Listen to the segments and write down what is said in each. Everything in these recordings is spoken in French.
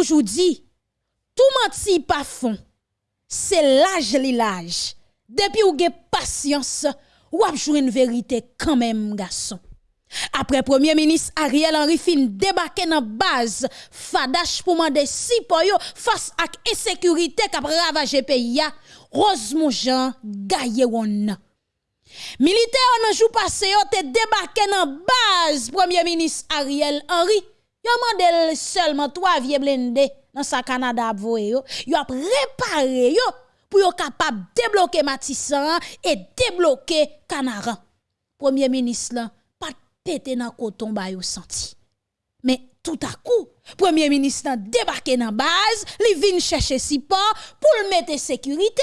toujours dit, tout menti pas fond, c'est l'âge li l'âge. Depuis ou avez patience, ou avez une vérité quand même, garçon. Après Premier ministre Ariel Henry fin débarqué dans base Fadash pour demander si pour face à insécurité qui ravagé pays Rose Jean Gaillewon. Militaire nan jou passé te débarqué dans base Premier ministre Ariel Henry. Yo mandel seulement trois vieux blindés dans sa Canada yo. Yo a préparé yo pour yo capable débloquer Matissan et débloquer Canaran. Premier ministre là pas pété dans coton ba yo senti. Mais tout à coup, Premier ministre débarqué dans base, li vin chercher support pour le mettre sécurité.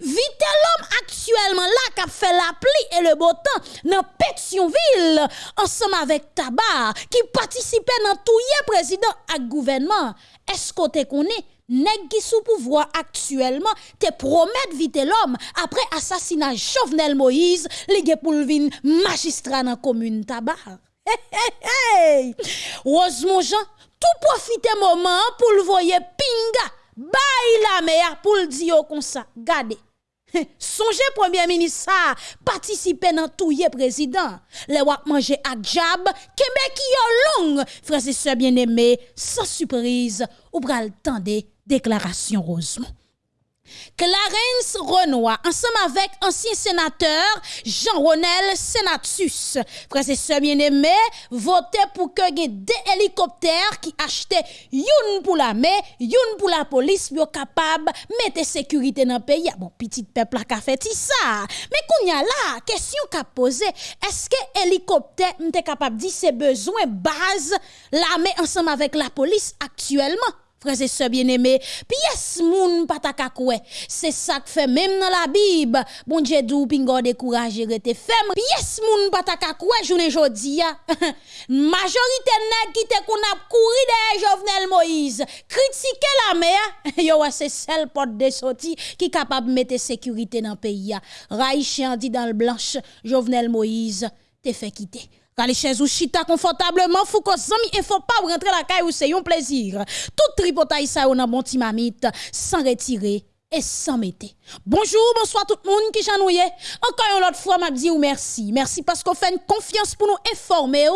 Vite l'homme actuellement là qui fait la pluie et le beau temps dans Pétionville ensemble avec Tabar qui participait dans tout le président et gouvernement. Est-ce que tu connais nèg qui sous pouvoir actuellement te promet vite l'homme après assassinat Jovenel Moïse li pour magistrat dans commune Tabar. Hey, hey, Rose Jean, tout profiter moment pour le voyer pinga bay la mer pour le dire comme ça. Gardez. Songez premier ministre ça participer dans tout le président. Les wap manger à jab, kembe ki yo long. Frères et sœurs bien-aimés, sans surprise, ou pral tande déclaration Rosemont. Clarence Renoir, ensemble avec ancien sénateur Jean-Ronel Senatus. Frères bien-aimés, votez pour que des hélicoptères qui achetaient une pour la mer, une pour la police, pour capable mettre sécurité dans le pays. Bon, petit peuple a fait ça. Mais qu'on y a là, question qu'a posé, est-ce que hélicoptère est capable de dire ses besoins base l'armée ensemble avec la police actuellement? Frères et sœurs bien-aimés, pièce moun pataka C'est ça que fait même dans la Bible. Bon Dieu dou pingo décourager rete femme. Pièce moun pataka koué journée jodi. Majorité nèg qui te kon ap kouri de Jovenel Moïse. Critiquer la mer, yo c'est celle porte de sortie qui capable mettre sécurité dans pays ya. Raïchien dit dans le blanche Jovenel Moïse te fait quitter. Les chaises ou chita confortablement, que zami il faut pas rentrer la caille ou c'est un plaisir. Tout tripotaille ça on a bon mamite sans retirer et sans mettre. Bonjour, bonsoir tout le monde qui janouye. Encore une autre fois, m'a dit ou merci. Merci parce qu'on fait une confiance pour nous informer.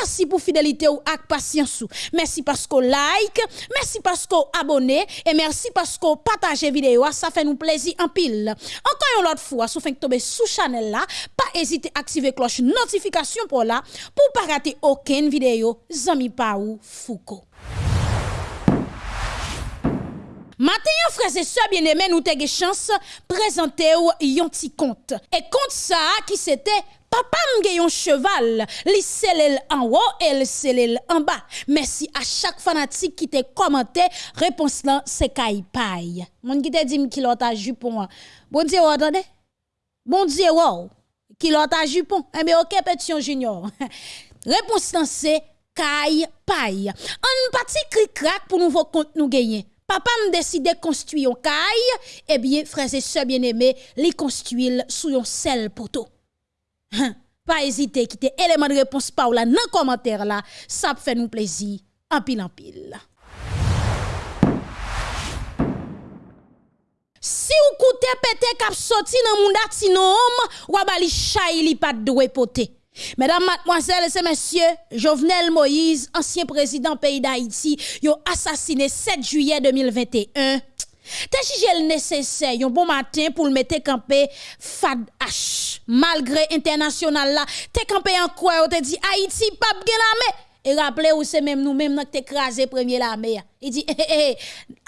Merci pour fidélité ou ak patience. Merci parce qu'on like. Merci parce qu'on abonne. Et merci parce qu'on partage vidéo. Ça fait nous plaisir en pile. Encore une autre fois, si vous tomber sous channel là, pas hésiter à activer cloche notification pour là, pour pas rater aucune vidéo. Zami Paou Foucault. Matin, frères et sœurs bien-aimés, nous avons chance présenter un petit compte. Et compte ça, qui c'était Papa m'a un cheval, li selel en haut et le selel en bas. Merci à chaque fanatique qui t'a commenté, réponse là, c'est paille. Mon qui t'a dit qu'il a jupon. Bon Dieu, attendez. Bon Dieu, wow. Qui a jupon. Eh bien, ok, petit junior. réponse là, c'est Kai paille. Un petit cric-crac pour nouveau compte nous gagner papa me décide de construire un caille, eh bien, frères et sœurs bien-aimés, les construire sous un seul poteau. Hein? Pas hésiter, quitter élément de réponse par là, dans le commentaire là, ça fait nous plaisir, en pile en pile. Si vous coûtez pété cap sorti dans mon sinon ou abali chay li pas de poté. Mesdames, mademoiselles et messieurs, Jovenel Moïse, ancien président pays d'Haïti, a assassiné 7 juillet 2021. T'es jugé nécessaire, un bon matin pour le mettre campé Fad H. Malgré international là, t'es campé en quoi, te dit Haïti pas bien la et rappelez vous c'est même nous même qui écrasé premier l'armée. Il dit eh,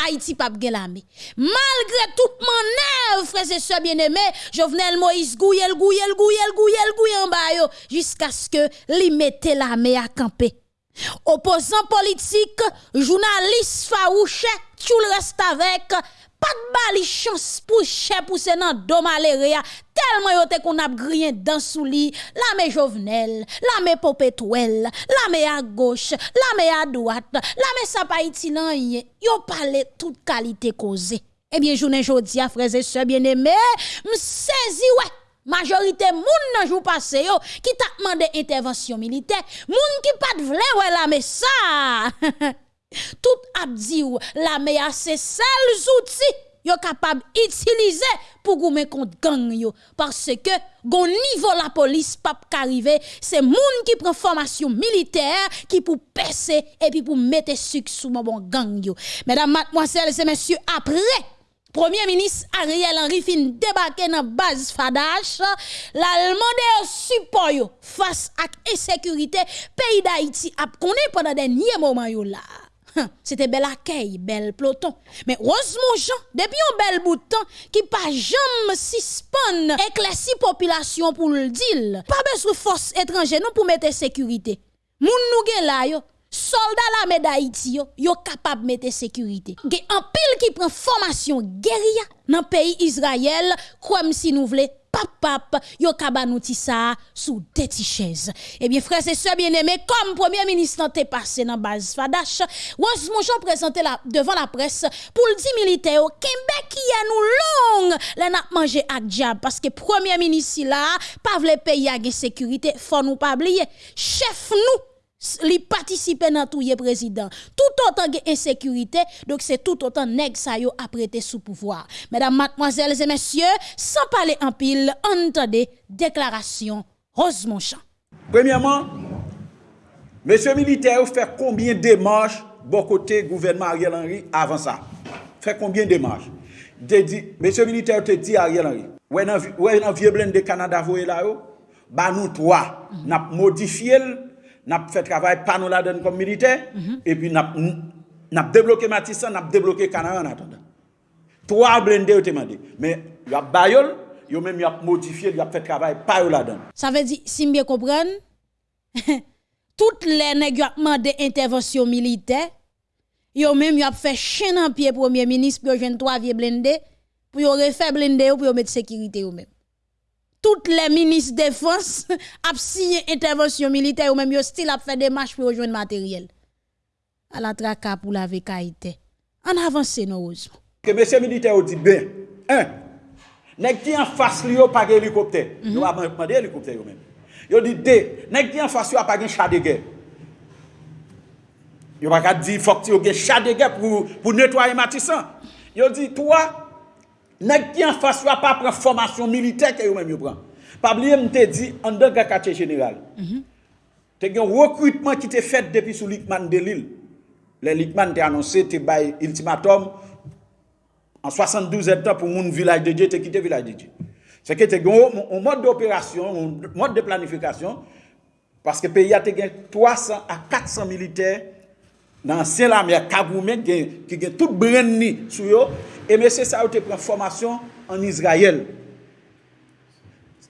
Haïti pas bien l'armée. Malgré toute manœuvre frères et sœurs bien-aimés, Jovenel Moïse gouyel gouyel gouyel gouyel gouyel en bas jusqu'à ce que li mette l'armée à camper. Opposants politiques, journalistes farouches, tout le reste avec pas de bali chance pour chè pousser dans dos maléria tellement yote qu'on a grien dans sous lit. La mé jovenel la mé popetouel la mé à gauche la mé à droite la mé sa pa iti nan yo parle toute qualité causée. Eh bien journée jodi a frères et sœurs bien-aimés m'saisi ouais. Majorité moun nan jou passé yo qui t'a demandé intervention militaire. Moun qui pas de vle ouais la mais ça Tout ap di ou la meya se sel zouti yo capable utiliser pour goumer contre gang yo parce que gon niveau la police pas qu'arriver c'est moun qui prend formation militaire qui pour percer et puis pour mettre sucre sous mon bon gang yo mesdames mademoiselles et messieurs après Premier ministre Ariel Henry fin débarqué dans base Fadash, l'Allemand support face à insécurité pays d'Haïti a connaît pendant dernier moment là. C'était bel accueil, bel peloton. Mais heureusement, Jean, depuis un bel bout de temps, qui pas jamais suspend éclairci population pour le dire. Pas besoin de force étrangère nous pour mettre sécurité. Moun nou là yo, soldat la d'Haïti yo, yo capable mettre sécurité. Gen un pile qui prend formation guérilla dans pays Israël comme si nous voulons pap pap, yo kabanouti ça sous des. Eh bien, frères et sœurs bien-aimés, comme premier ministre t'est passé dans base Fadash, Wos Mouchon présenté la, devant la presse pour le dit militaire, Kembe qui a nous long, les n'a mangé à diable, parce que premier ministre là, pas vle pays à sécurité, faut nous pas oublier. Chef nous, li participer dans tout président tout autant de insécurité donc c'est tout autant nèg sa yo apprêté sous pouvoir. Mesdames mademoiselles et messieurs sans parler en pile entendez déclaration Rose Monchamp premièrement monsieur militaire fait combien de démarches bon côté gouvernement Ariel Henry avant ça? Fait combien de démarches? Monsieur militaire te dit Ariel Henry ouais dans vieux blende de Canada voyez là yo? Ba nous trois n'a modifié n'a fait travail pas nous la donne comme militaire mhm. et puis n'a n'a débloqué Matissan, n'a débloqué Canada en attendant. Trois blindés ont demandé mais il y a bayol, yo même y a modifié, il a fait travail pas la donne. Ça veut dire si bien comprendre toutes les nèg ont demandé intervention militaire, yo même y a fait chaîne en pied premier ministre pour joindre trois vieux blindés pour refaire blindé pour mettre sécurité ou même toutes les ministres de défense ont signé intervention militaire ou même yo style a fait des marches pour rejoindre matériel. À la traka pour la vécaïté. En avance, nous Que monsieur militaire dit bien. Un, nèg qui en face li yo pas hélicoptère. Mhm. Nous avons demandé hélicoptère yo même. Yo dit deux, nèg qui en face yo pas de chat de guerre. Yo pas dit faut que tu chat de guerre pour pour nettoyer Matissan. Yo dit toi Nèg qui en face va pas prendre formation militaire que vous-même prend. Pas oublier m'te dit en deux quartier général. Mhm. Tu un recrutement qui était fait depuis sous Lickman de Lille. Le Lickman t'a annoncé te bay ultimatum en 72 heures pour mon village de Dieu te quitter village de Dieu. C'est que tu un mode d'opération, un mode de planification parce que le pays a 300 à 400 militaires dans l'ancien l'armée Kaboumé qui ont tout brandi sur eux E mese sa ou te pren formasyon an Israel.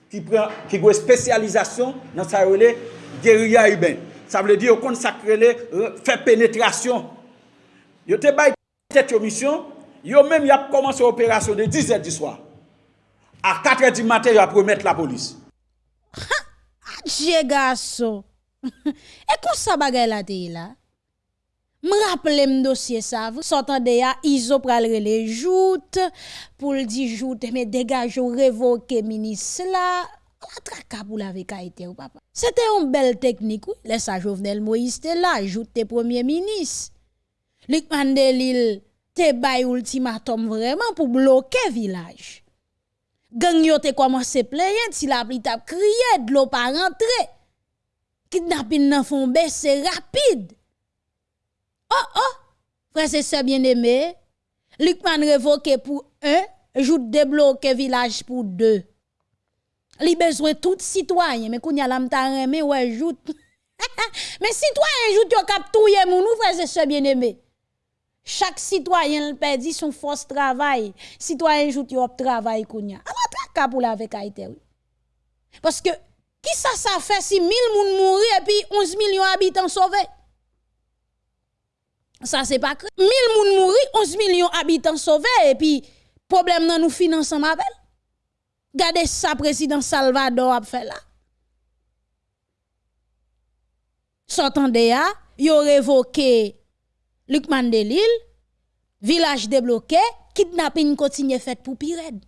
Ki, pren, ki gwe spesyalizasyon nan sa ou le geria iben. Sa vle di yo kon sakre le fe penetrasyon. Yo te bay tet yo misyon, yo menm yap komanse operasyon de 10 et di swa. A 4 et di mater yo ap remet la polis. Ha! Adje gaso! E kon sa bagay la dey la? Là me dossier ça sortant de ya iso pral les joutes pour le dire joute mais dégage révoquer ministre là la traka pour la ou papa. C'était une belle technique oui. Laisse ça Jovenel Moïse te là joute premier ministre Luc Mandelil te bay ultimatum vraiment pour bloquer village gang yo te commencé plaindre si la pli crié de l'eau pas rentrer kidnapping nan font baisser rapide Oh, oh, frère et bien-aimés, Lucman révoqué pour un, joute débloqué village pour deux. Li besoin tout citoyen, mais qu'on y a remé ouais joute. mais citoyen joute yo kap touye moun nou frère et bien-aimés. Chaque citoyen perdit son force travail. Citoyen joute yo travail kounya. Alors traka pour la avec oui. Parce que qui ça fait si 1000 moun mouri et puis 11 millions habitants sauvés? Ça, c'est pas 1000 moun mouri, 11 millions habitants sauvés, et puis, problème dans nous finançons ma belle. Ça, président Salvador a fait là. Sortant de là, yo révoqué Luc Mandelil, village débloqué, kidnapping continue fait pour Pired.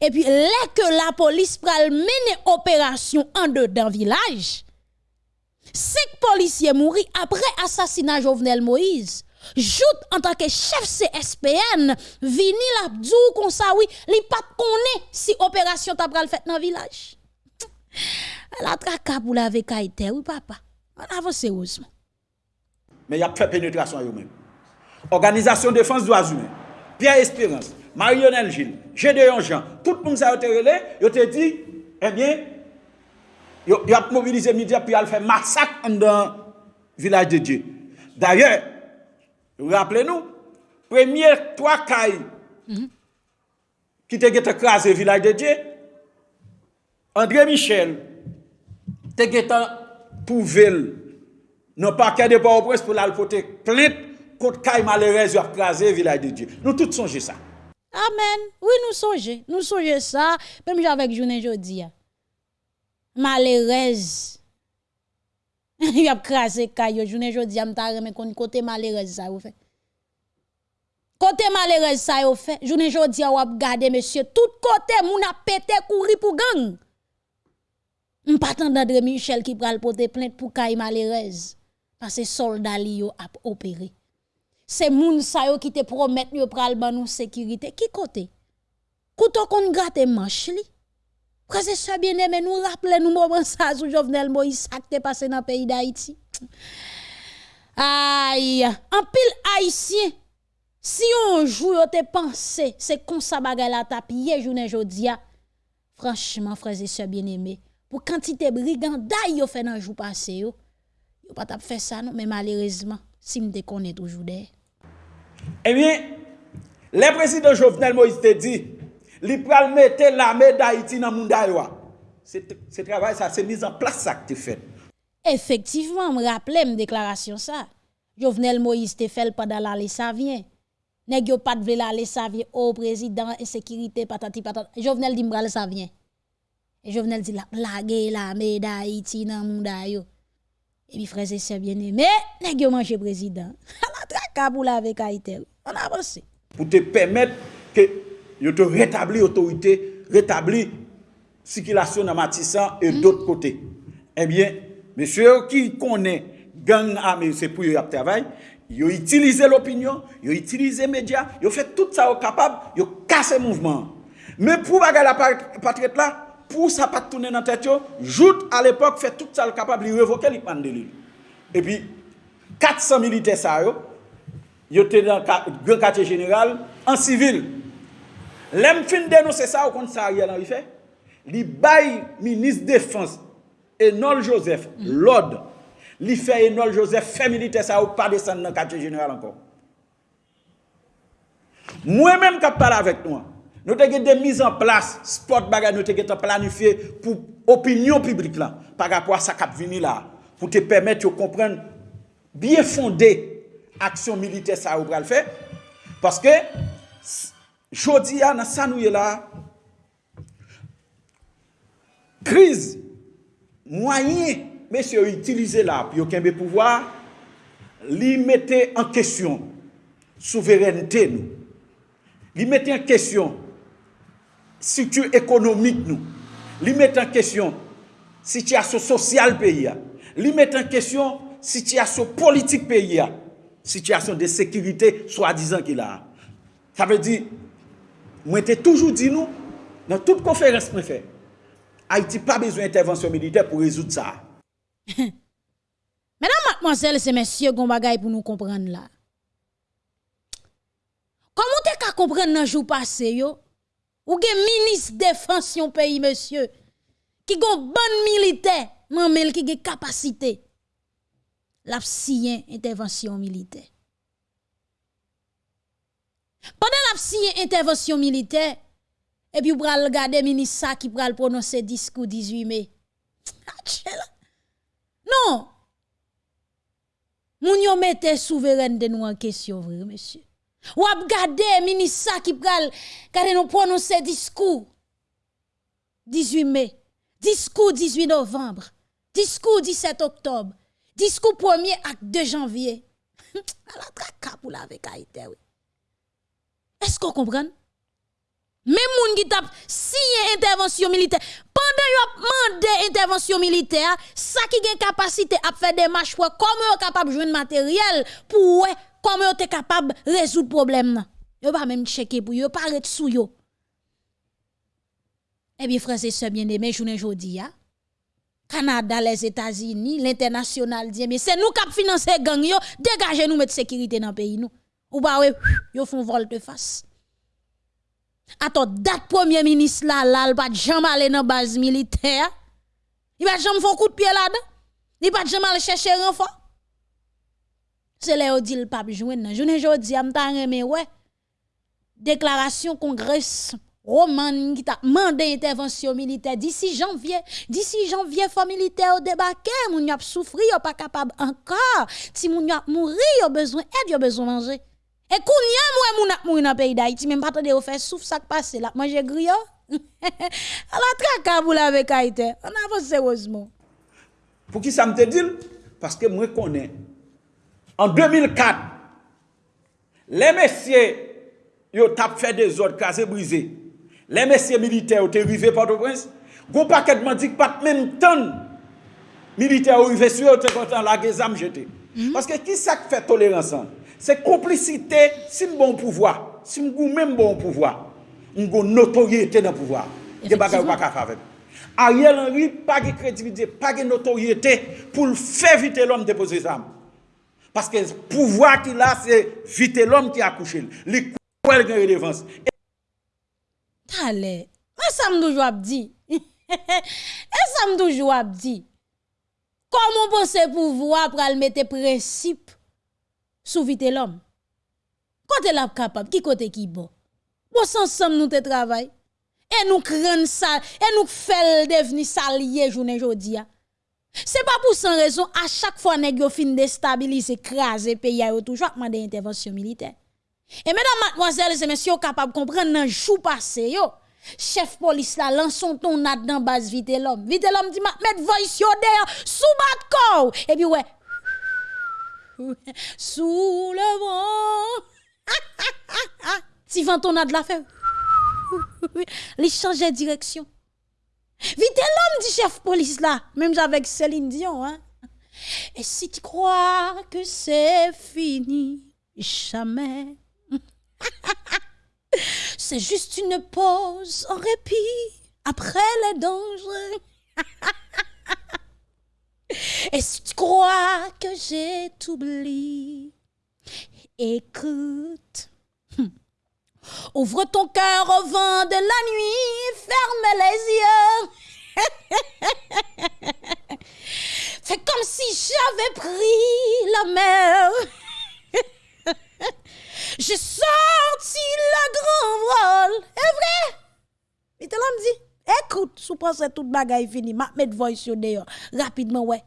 Et puis, là que la police pral mener opération en dedans village, Cinq policiers mourent après assassinat Jovenel Moïse. Jout en tant que chef CSPN, vini l'abdou comme ça, oui, li si opération t'a pral fait dans village. La traka pour la vekaïté, oui, papa. On avance. Mais il y a fait pénétration eux-mêmes. Organisation défense droits humains, Pierre Espérance, Marionnel Gilles, Gédéon Jean, tout le monde s'est relé, ils te dit, eh bien, Yo, yo ap mobilize media pi al fè masak an dan vilaj de Diyo. D'ayè, rappele nou, premye 3 kay mm -hmm. ki te get ekrase vilaj de Diyo, André Michel te get pouvel nan pakè de Port-au-Prince pou lal pote plit kote kay malerez yo ap krasè vilaj de Diyo. Nou tout sonje sa. Amen. Oui, nou sonje. Nou sonje sa. Pèm jè avèk jounen jodi ya. Malheureuse. Il a écrasé caille journée jeudi, m'ta remet côté malheureuse ça vous fait. Côté malheureuse ça vous fait. Journée jeudi a gardé monsieur tout côté moun a pété courir pour gang. M'pas d'André Michel qui pral porter plainte pour caille malheureuse parce que soldat li yo a opéré. C'est moun sa yo qui te promet yo pral ban nous sécurité. Qui côté? Kouto kon gratte manche li? Prese se bieneme nou rappele nou mouman sa sou Jovenel Moïse ak te pase nan peyi d'Haïti. Aïe, an pil Haïtien, si yon jou yo te panse, se konsa bagay la tapye jounen jodia, franchman freze se bieneme, pou kantite briganday yo fe nan jou pase yo, yo pat ap fe sa nou, men malerezman, si mde konen toujou de. Ebyen, eh le presidant Jovenel Moïse te di, li pral mettre l'armée d'Haïti dans monde c'est travail ça c'est mis en place ça que tu fait effectivement me rappelle me déclaration ça. Jovenel Moïse te fait pendant l'aller ça vient. Nèg yo pas de vle l'aller ça vient. Au président insécurité patati patata. Jovenel dit m'ral ça vient. Et Jovenel dit la blague l'armée d'Haïti dans monde yo et puis frères et sœurs bien-aimés, nèg yo manger président. La traka pour la avec Haïti. On avance. Pour te permettre que yo te rétablir autorité, rétablir circulation dans Matissan et d'autres côtés. Eh bien, monsieur qui connaît gang armé c'est pour y travail, yo utiliser l'opinion, yo utiliser médias, yo fait tout ça au capable, yo casser mouvement. Mais pour bagarre la patriote là, pour ça pas tourner dans tête yo, joute à l'époque fait tout ça le capable de révoquer les de Et puis 400 militaires ça yo étaient dans le grand quartier général en civil. Lem fin denonse sa ou konti sa a riyan an rife, li bay minis defans Enol Joseph, lod, li fe Enol Joseph feminite sa ou pa desen nan katye general ankon. Mwen menm kap pala vek nou an, nou te ge de miz an plas, spot bagay nou te ge te planifiye pou opinyon publik lan, par apwa sa kap vini la, pou te pemet yo kompren biye fonde aksyon milite sa ou pral fe, paske jodi ya nan sa nou ye la, kriz, mwanyen, mesye yo itilize la, pi yo kenbe pouvoar, li mette an kesyon, souverenite nou, li mette an kesyon, situ ekonomik nou, li mette an kesyon, sityasyon sosyal peyi ya, li mette an kesyon, sityasyon politik peyi ya, sityasyon de sekirite, swa dizan ki la. Sa ve di, moi j'ai toujours dit nous, dans toute conférence que fait, Haïti pas besoin d'intervention militaire pour résoudre ça. Mesdames, mademoiselles et messieurs, gon bagay pour nous comprendre là. Comment t'es qu'à comprendre dans jour passé yo? Ou gen ministre défense yon pays monsieur qui gon bon militaire, qui gen capacité. La intervention militaire. Pendant la intervention militaire, et puis pral regarder ministre qui pral prononcer discours 18 mai. Non. Moun yo mette souveraineté nous en question vrai monsieur. Ou ap gade ministre qui pral kade nous prononcer discours 18 mai, discours 18 novembre, discours 17 octobre, discours 1er ak 2 janvier. la traka la avec oui. Est-ce qu'on comprend? Même moun qui tap signé intervention militaire. Pendant yon demandé intervention militaire, ça qui gen capacité à faire des marches pour comment yon capable de jouer matériel pour comment yon capable résoudre problème Yon pas même checker pour yon, pas sous yo. Eh bien, frère, c'est ce bien aimé, journée jodi ya. Canada, les États-Unis, l'international mais c'est nous qui financé gang yo, dégagez nous mettre sécurité dans le pays nous. Ou pas, ouais, yo font volte face. Attends, date premier ministre là, là, il pas jamais aller dans base militaire. Il va jamais faire coup de pied là-dedans. Il va jamais aller chercher renfort. C'est là où dit le pape joindre. Je ne jodi am ta mais ouais. Déclaration congrès Roman qui t'a demandé intervention militaire d'ici janvier, d'ici janvier faut militaire au débarquer, moun y a souffrir, pas capable encore? Si moun y a mourir, y a besoin aide, y a besoin manger. E koun ya mwen moun ap moun ap peyi da iti, men patade yo fè souf sak pase la, manje griyo. Ala trakabou la vek a ite, an avos serozman. Pou ki sa mte dil? Paske mwen konen. En 2004, le mesye yo tap fè de zot kaze brize. Le mesye milite yo te rive Port-au-Prince, go paket mandik pat men ton milite yo rive sou yo te kontan la ge zam jete. Mm -hmm. Paske ki sak fè toleransan? Se komplicite si m bon pouvoi, si m goun men bon pouvoi, m goun notoryete nan pouvoi. De bagay wak a favem. Ariel Henry pa ge kredibilite, pa ge notoryete pou l fè vite l'om depose zanm. Paske pouvoi ki la se vite l'om ki akouche l. Li kou el gen relevans. Tale, e sa m doujou ap di. E sa m doujou ap di. Koman pou se pouvoi pral mette precip? Sous vite l'homme? Côté la capable, qui côté qui bon? Bon ensemble nous te travail. Et nous craignons ça, et nous faisons devenir salier journée aujourd'hui. C'est pas pour sans raison, à chaque fois que nous fin déstabiliser, écraser pays, a toujours demandé intervention militaire. Et mesdames, mademoiselles et messieurs, capables de comprendre dans jour passé, yo, chef police là, lançons ton nat dans base vite l'homme. Vite l'homme dit, mettre voice yo derrière, sous bat corps. Et puis ouais, sous le vent. si vent ton nat la fait, il change de direction. Vite l'homme dit chef police là, même avec Céline Dion, hein. Et si tu crois que c'est fini, jamais C'est juste une pause en répit après les dangers. Et si tu crois que j'ai oublié, écoute. Hmm. Ouvre ton cœur au vent de la nuit, ferme les yeux. Fais comme si j'avais pris la mer. J'ai sorti le grand vol. Est vrai? Il te l'a dit. Écoute, sous pense toute bagaille fini, ma mettre voice sur dehors. Rapidement, ouais.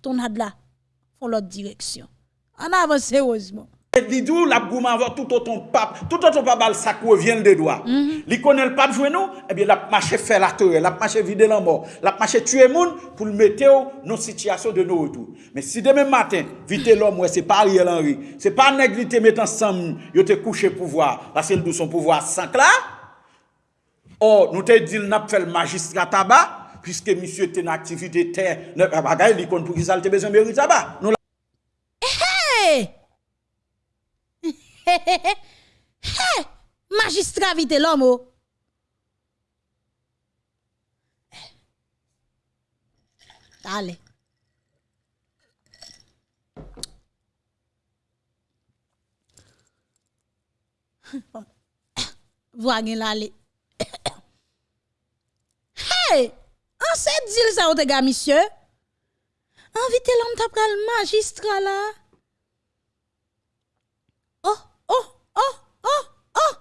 Ton had là, font l'autre direction. On avance sérieusement. Didou, la gouman avoir tout autant pape, tout autant pape ça revient des doigts. Mm Li connaît le pape jouer nous, eh bien la marché faire la terre, la marché vider la mort, la marché tuer monde pour le mettre dans situation de nos retour. Mais si demain matin, vite l'homme ouais, c'est pas Ariel Henry, c'est pas nègre mettre ensemble, yo te couché pouvoir, parce que son pouvoir sans là. Or, nous te dit n'a fait le magistrat tabac, puisque monsieur était une activité terre, ne pas bagaille, il compte pour qu'il salte besoin de tabac. Nous Hey! Hey! Magistrat vite l'homme! Oh! Allez. Bon. Voyez l'aller. hey, an se dil sa ou te ga, misye? Anvite l'homme t'a pral magistrat là. Oh, oh, oh, oh, oh.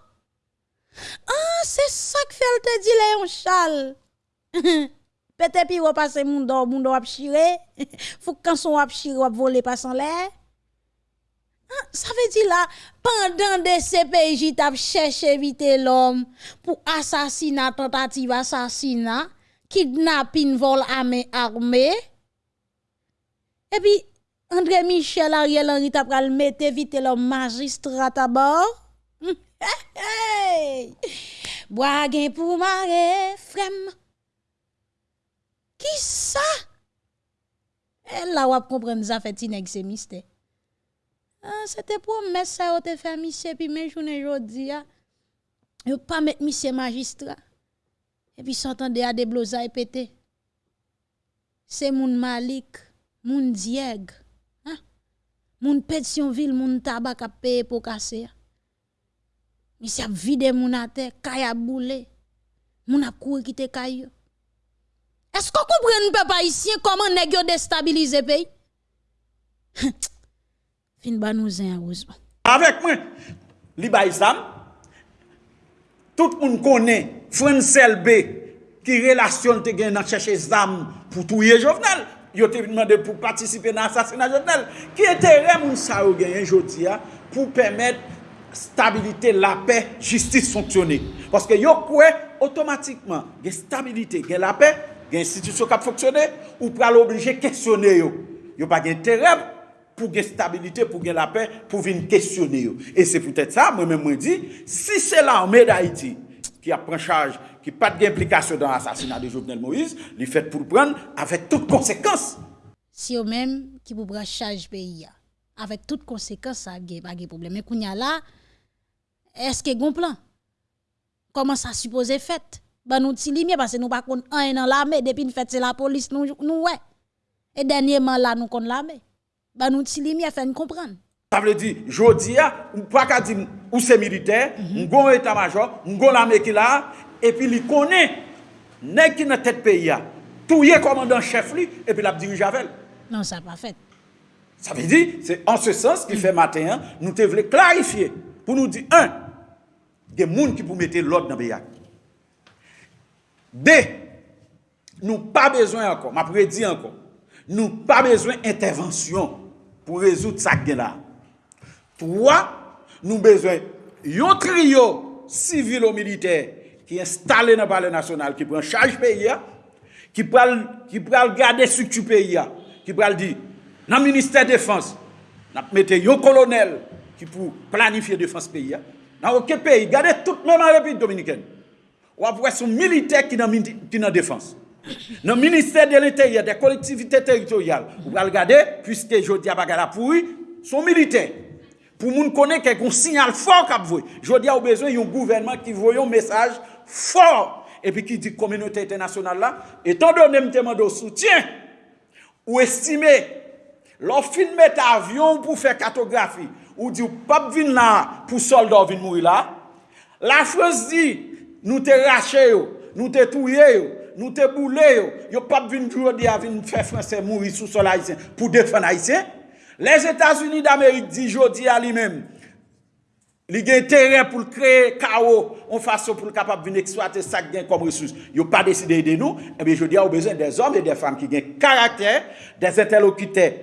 Ah, c'est ça que fait le te dit Léon Charles. Peut-être puis ou passe moun do, moun do ap chire. Faut quand son ap chire ou ap voler pas en l'air. Ah, ça veut dire là, pendant des CPJ, t'as cherché vite l'homme pour assassinat, tentative assassinat, kidnapping, vol armé, armé. Et puis, André Michel, Ariel Henry, t'as pral mette vite l'homme magistrat à bord. Hey, hey. pour mare, frem. Qui ça? Elle la wap comprendre ça fait inexémiste. Ah, c'était pour mettre ça au te fait monsieur, puis mes journées aujourd'hui, yo pas mettre monsieur magistrat. Et puis s'entendait à des et pété. C'est moun Malik, moun Dieg, hein? Moun Pétionville, moun tabac à payer pour casser. Monsieur a vidé moun à terre, kaya boule. Moun a couru quitter kayo. Est-ce qu'on comprend peuple haïtien comment nèg yo déstabiliser pays? Fin ba nou zin arrosement. Avec moi, li bay sam, tout moun konen, Francel B, ki relasyon te gen nan chèche zam pou touye Jovenel, yo te demandé pour participer dans l'assassinat Jovenel. Qui intérêt moun sa yo gagné jodi pour permettre stabilité, la paix, justice fonctionner. Parce que yo quoi automatiquement, gen stabilité, gen la paix, gen institution qui fonctionner ou pral obligé questionner yo. Yo pas gen intérêt pour la stabilité, pour la paix, pour venir questionner. Et c'est peut-être ça, moi-même, je dis, si c'est l'armée d'Haïti qui a pris charge, qui n'a pas d'implication dans l'assassinat de Jovenel Moïse, il fait pour prendre avec toutes conséquences. Si eux-mêmes qui vous prendre charge pays, avec toutes conséquences, ça n'a pas de problème. Mais quand y a là, est-ce qu'il y a un plan? Comment ça suppose fait? Ben nous tilimier parce que nous pas un dans l'armée depuis nous fait c'est la police nous nous ouais. Et dernièrement là nous connaissons l'armée bah nous ti à faire comprendre. Ça veut dire, jodi a, ou pas qu'à dire ou c'est militaire, mm -hmm. état-major, on l'armée qui là, et puis il connaît, n'est qui dans tête pays a, tout y est commandant chef lui, et puis la dirige avec. Non, ça pas fait. Ça veut dire, c'est en ce sens qu'il fait matin, hein, nous te voulons clarifier, pour nous dire, un, des gens qui pour mettre l'ordre dans le pays. Deux, nous pas besoin encore, m'a prédit encore, nous pas besoin d'intervention pour résoudre ça qui là. Trois, nous besoin un trio civil ou militaire qui est installé dans le palais national, qui prend charge pays, qui prend, qui prend garder structure pays, qui prend dire, dans le ministère de défense, nous mettons un colonel qui pour planifier défense pays. Dans aucun pays, gardez tout même en République dominicaine. Ou après son militaire qui est dans la défense. Nan minister de l'interieur, de kolektivite teritorial, ou pral gade, pwiske jodi a bagala pouri, son militer. Pou moun konen ke kon sinyal fòr kap vwe. Jodi a ou bezwen yon gouvernement ki vwe yon mesaj fòr. E pi ki di kominote internasyonal la, etan donè mte mando soutyen, ou estime, lò fin met avyon pou fè katografi, ou di ou pap vin la pou soldor vin moui la, la fòs di, nou te rache yo, nou te touye yo, nous te boulé, yo pas vinn jodi a vinn faire français mourir sous sol haïtien pour défendre haïtien. Les États-Unis d'Amérique dit jodi à lui-même li gen intérêt pour créer chaos en façon pour capable venir exploiter ça gain comme ressource. Yo pas décidé de nous, et bien jodi a besoin des hommes et des femmes qui gagnent caractère, des interlocuteurs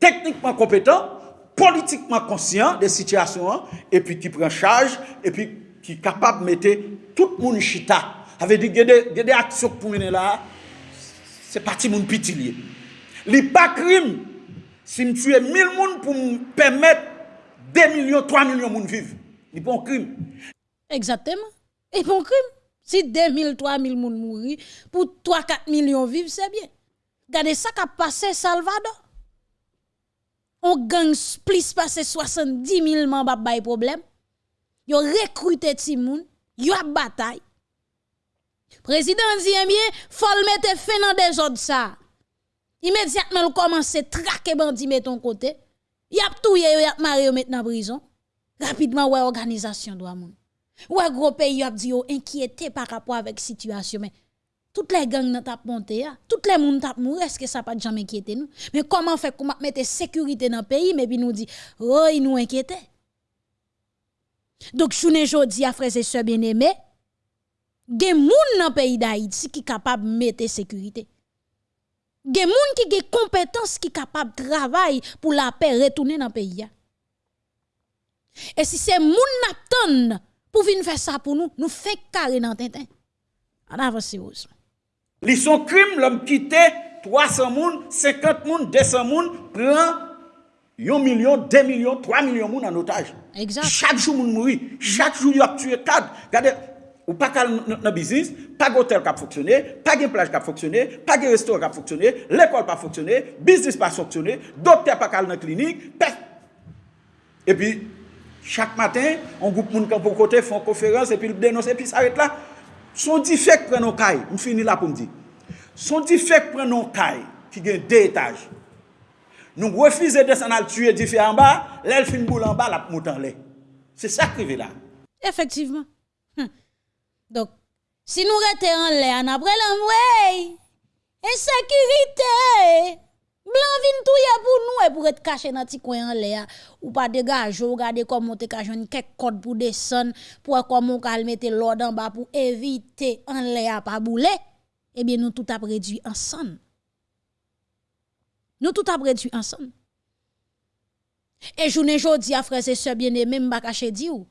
techniquement compétents, politiquement conscients des situations et puis qui prennent charge et puis qui capable de mettre tout le monde chita avait dit que des actions pour mener là, c'est parti mon petit lié. n'est pas crime si je tue 1000 personnes pour me permettre 2 millions, 3 millions de monde vivre. n'est pas un crime. Exactement. Et pas un crime. Si 2000, 3000 personnes mourir pour 3, 4 millions vivre, c'est bien. Regardez ça qui a passé Salvador. On gagne plus passé 70 000 membres de problème. Yo recruté ti moun, yo a bataille. Président dit eh bien, faut mettre fin dans des ordres ça. Immédiatement, il commence à traquer bandi met ton côté. Il y a tout y a marié maintenant en prison. Rapidement ouais organisation doit moun. Ouais gros pays a dit inquiété par rapport avec situation mais toutes les gangs n'ont pas monté toutes les moun tap mourir est-ce que ça pas jamais inquiété nous? Mais comment faire comment mettre sécurité dans le pays? Mais puis nous dit oh il nous inquiétait. Donc journée jodi a frères et sœurs bien-aimés gen moun dans pays d'Haïti qui capable mettre sécurité. Gen moun qui gen compétence qui capable travailler pour la paix retourner dans pays. Et si c'est moun n'attend pour venir faire ça pour nous, nous fait carré dans tintin. En avance Li son crime l'homme quitté 300 moun, 50 moun, 200 moun prend 1 million, 2 millions, 3 millions de en otage. Exact. Chaque jour, moun mouri. Chaque jour, il a tué cadre. Regardez, Ou pa kal nan bizis, pa gotel kap foksyone, pa gen plaj kap foksyone, pa gen restor kap foksyone, l'ekol pa foksyone, bizis pa foksyone, dokter pa kal nan klinik, pe. E pi, chak matin, an goup moun kan pou kote, fon konferans, e pi denonse, e pi s'arete la. Son di fek pren nou kay, m fini la pou m di. Son di fek pren nou kay, ki gen de etaj. Nou refize desen al tue di fe an ba, lèl fin boul an ba, la pou moutan lè. Se sakrive la. Efektivman. Hm. Donc, si nous restons en l'air, après l'envoi, insécurité, blanc vin tout ya pour nous et pour être caché dans petit coin en l'air. Ou pas dégager regarder comment te caché quelques code pour descendre pour comment on mettre l'ordre en bas pour éviter en l'air pas bouler. Eh bien nous tout a réduit ensemble. Nous tout a réduit ensemble. Et journée jodi a frères et sœurs bien-aimés, m'pa caché di ou.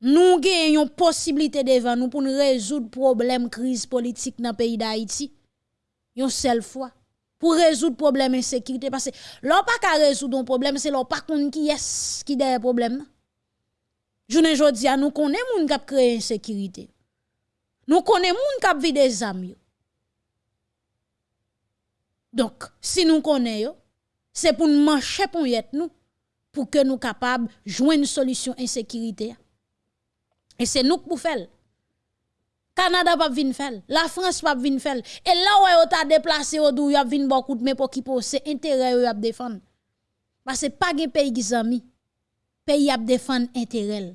Nous gagnons possibilité devant nous pour nous résoudre problème crise politique dans le pays d'Haïti. Une seule fois pour résoudre problème insécurité parce que l'on pas qu'à résoudre un problème c'est l'on pas qui est qui derrière problème. Journée jodi a nous connaît moun qui créé insécurité. Nous connaît moun qui vide des amis. Donc, si nous connaissons, c'est pour nous mancher pour nous, pour que nous soyons capables de jouer une solution insécurité. Et c'est nous qui faire. Canada pas venir faire, la France pas venir faire. Et là où on t'a déplacé au dou, y a vinn beaucoup de mais pour qui c'est intérêt à défendre. Parce que pas de pays qui amis. Pays à défendre intérêt.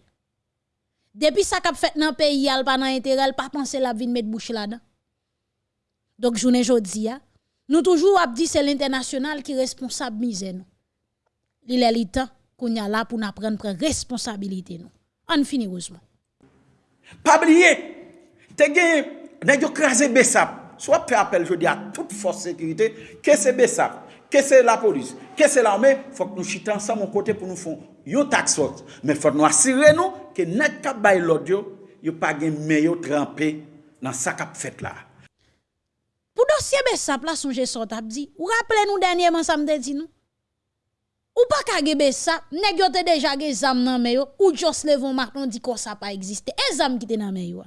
Depuis ça qu'a fait dans pays al pas intérêt, pas penser la vinn mettre bouche là-dedans. Donc journée jodi nous toujours ap dit c'est l'international qui responsable misère nous. Il est le temps qu'on y a là pour nous prendre responsabilité nous. On heureusement. Pabliye, te gen, ne yo kreze besap, so ap fe apel jodi a tout fos sekirite, ke se besap, ke se la polis, ke se la ome, fok nou chita ansan moun kote pou nou fon, yo tak sot, men fok nou asire nou, ke net kap bay lodyo, yo pa gen meyo trempé nan sa kap fet la. Pou dosye besap la souje sot ap di, ou rappele nou denye man samde di nou? Ou pas ka ge Bessap, nèg yo te déjà ge zam nan men yo, ou Jos Levon Martin dit que ça pas existé. Et zam qui te nan men yo.